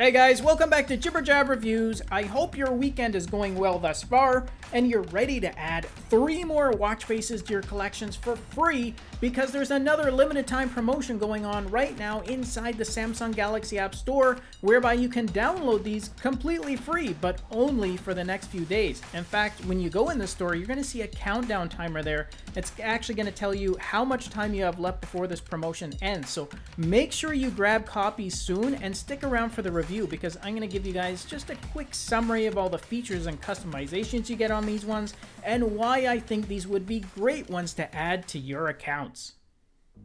Hey guys, welcome back to Jibber Jab Reviews. I hope your weekend is going well thus far, and you're ready to add three more watch faces to your collections for free because there's another limited time promotion going on right now inside the Samsung Galaxy App Store whereby you can download these completely free, but only for the next few days. In fact, when you go in the store, you're going to see a countdown timer there. It's actually going to tell you how much time you have left before this promotion ends. So make sure you grab copies soon and stick around for the review review because I'm going to give you guys just a quick summary of all the features and customizations you get on these ones and why I think these would be great ones to add to your accounts.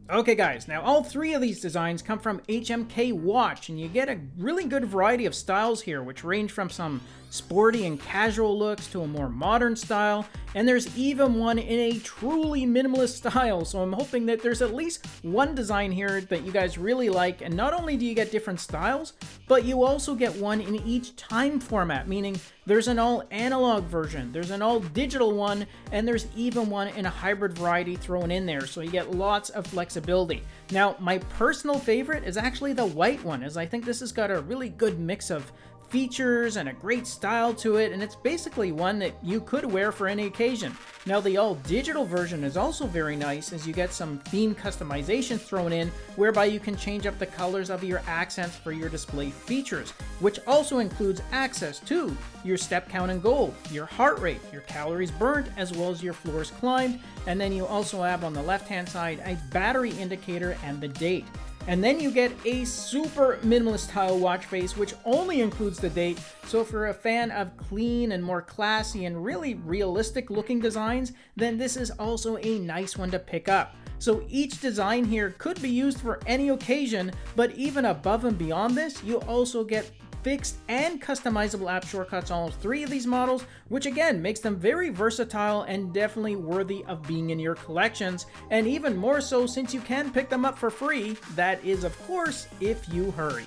Okay guys, now all three of these designs come from HMK Watch and you get a really good variety of styles here which range from some sporty and casual looks to a more modern style, and there's even one in a truly minimalist style, so I'm hoping that there's at least one design here that you guys really like, and not only do you get different styles, but you also get one in each time format, meaning there's an all analog version, there's an all digital one, and there's even one in a hybrid variety thrown in there, so you get lots of flexibility. Now, my personal favorite is actually the white one, as I think this has got a really good mix of features and a great style to it, and it's basically one that you could wear for any occasion. Now the all digital version is also very nice as you get some theme customization thrown in whereby you can change up the colors of your accents for your display features, which also includes access to your step count and goal, your heart rate, your calories burnt, as well as your floors climbed, and then you also have on the left hand side a battery indicator and the date. And then you get a super minimalist style watch face, which only includes the date. So if you're a fan of clean and more classy and really realistic looking designs, then this is also a nice one to pick up. So each design here could be used for any occasion, but even above and beyond this, you also get fixed and customizable app shortcuts on all three of these models, which again makes them very versatile and definitely worthy of being in your collections, and even more so since you can pick them up for free, that is of course if you hurry.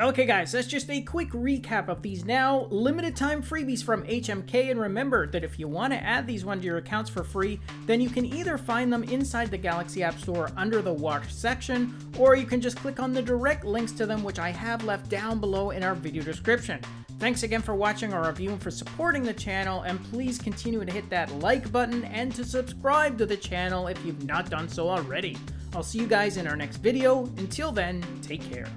Okay guys, that's just a quick recap of these now limited time freebies from HMK and remember that if you want to add these ones to your accounts for free, then you can either find them inside the Galaxy App Store under the watch section, or you can just click on the direct links to them which I have left down below in our video description. Thanks again for watching our review and for supporting the channel, and please continue to hit that like button and to subscribe to the channel if you've not done so already. I'll see you guys in our next video. Until then, take care.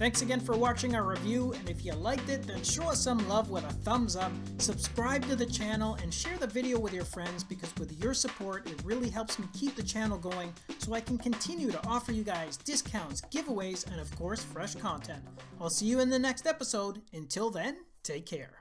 Thanks again for watching our review, and if you liked it, then show us some love with a thumbs up, subscribe to the channel, and share the video with your friends because with your support, it really helps me keep the channel going so I can continue to offer you guys discounts, giveaways, and of course, fresh content. I'll see you in the next episode. Until then, take care.